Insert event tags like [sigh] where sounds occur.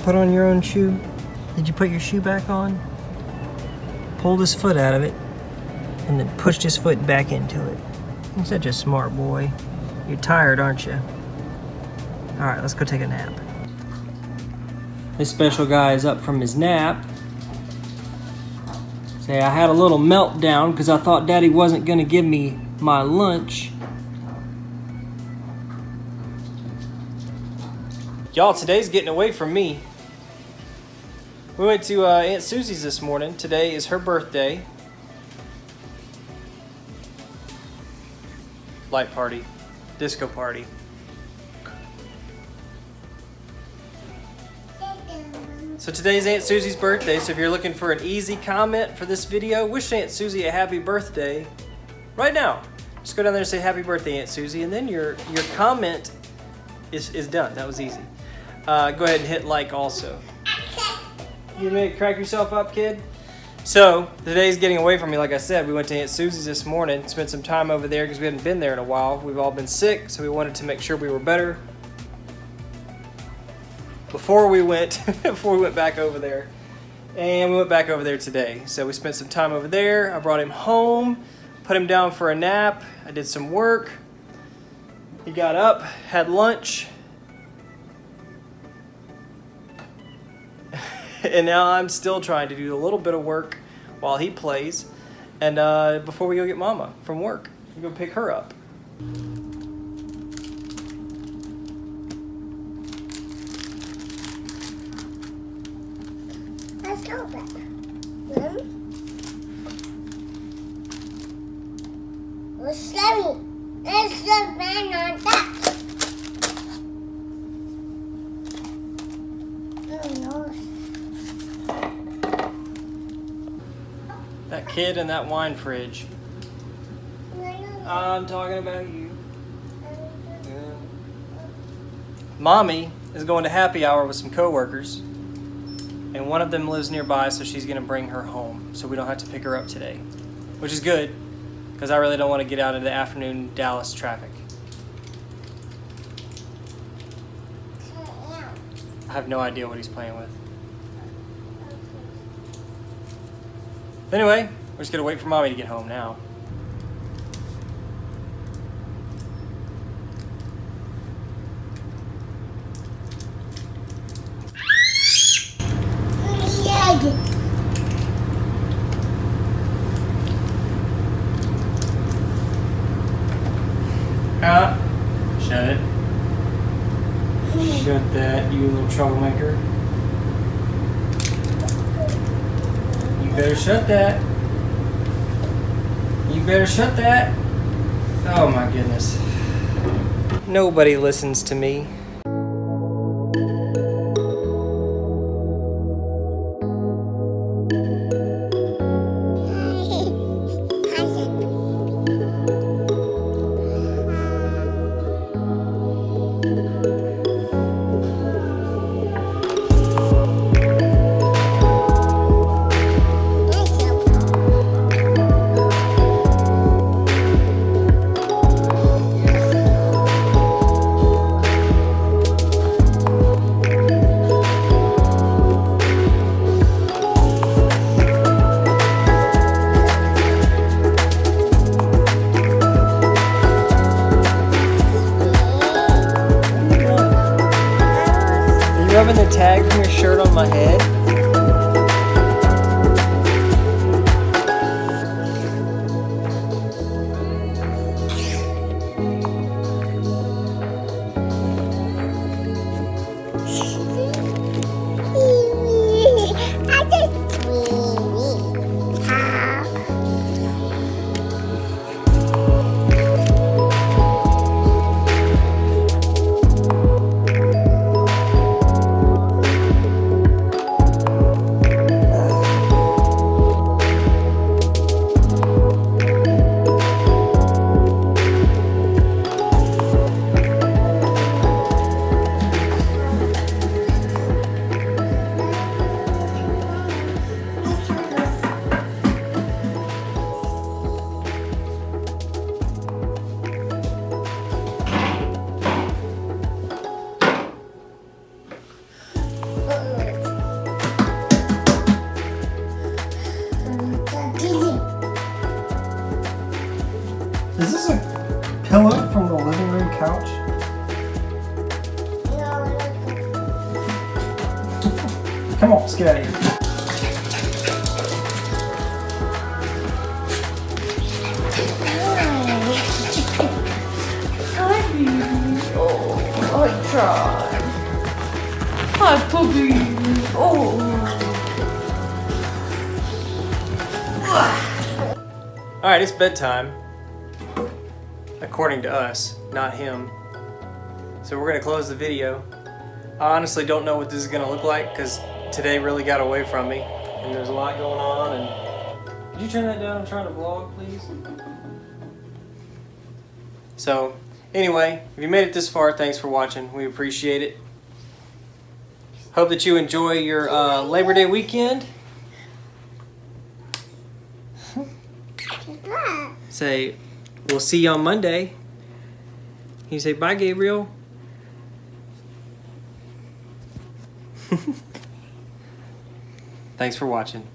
put on your own shoe? Did you put your shoe back on? Pulled his foot out of it and then pushed his foot back into it. You're such a smart boy. You're tired, aren't you? All right, let's go take a nap. This special guy is up from his nap. Say, I had a little meltdown because I thought Daddy wasn't going to give me my lunch. Y'all, today's getting away from me. We went to uh, Aunt Susie's this morning. Today is her birthday. Light party. Disco party. So today's Aunt Susie's birthday, so if you're looking for an easy comment for this video, wish Aunt Susie a happy birthday right now. Just go down there and say happy birthday, Aunt Susie, and then your, your comment is, is done. That was easy. Uh, go ahead and hit like also. You may crack yourself up, kid? So, the day's getting away from me, like I said. We went to Aunt Susie's this morning, spent some time over there because we hadn't been there in a while. We've all been sick, so we wanted to make sure we were better before we went [laughs] before we went back over there. And we went back over there today. So we spent some time over there. I brought him home, put him down for a nap. I did some work. He got up, had lunch, [laughs] and now I'm still trying to do a little bit of work while he plays. And uh, before we go get Mama from work, we go pick her up. Let's go back. Let's go. Let's go back on that. Oh, That kid in that wine fridge. I'm talking about you. Mommy is going to happy hour with some coworkers, and one of them lives nearby, so she's going to bring her home, so we don't have to pick her up today, which is good, because I really don't want to get out into the afternoon Dallas traffic. I have no idea what he's playing with. Anyway, we're just gonna wait for mommy to get home now. Shut it. Shut that, you little troublemaker. You better shut that. You better shut that. Oh my goodness. Nobody listens to me. Rubbing the tag from your shirt on my head? Is this a pillow from the living room couch? Come on, let's. Oh, I tried. Hi, puppy. Oh. All right, it's bedtime. According to us, not him. So we're gonna close the video. I honestly don't know what this is gonna look like because today really got away from me, and there's a lot going on. And could you turn that down? I'm trying to vlog, please. So, anyway, if you made it this far, thanks for watching. We appreciate it. Hope that you enjoy your uh, Labor Day weekend. [laughs] say, we'll see you on Monday. You say, bye, Gabriel. [laughs] Thanks for watching.